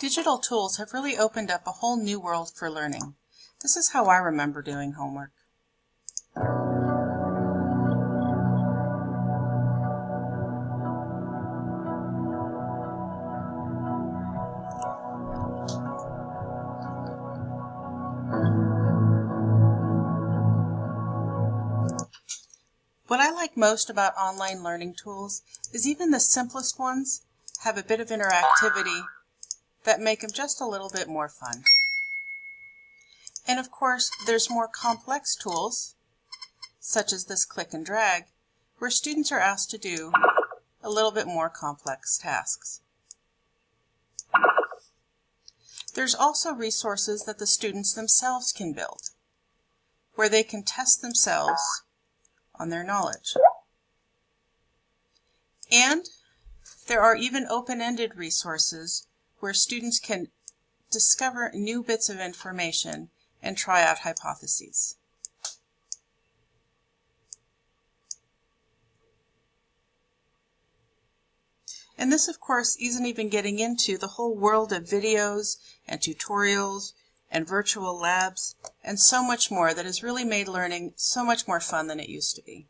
Digital tools have really opened up a whole new world for learning. This is how I remember doing homework. What I like most about online learning tools is even the simplest ones have a bit of interactivity that make them just a little bit more fun. And of course, there's more complex tools, such as this click and drag, where students are asked to do a little bit more complex tasks. There's also resources that the students themselves can build, where they can test themselves on their knowledge. And there are even open-ended resources where students can discover new bits of information and try out hypotheses. And this, of course, isn't even getting into the whole world of videos and tutorials and virtual labs and so much more that has really made learning so much more fun than it used to be.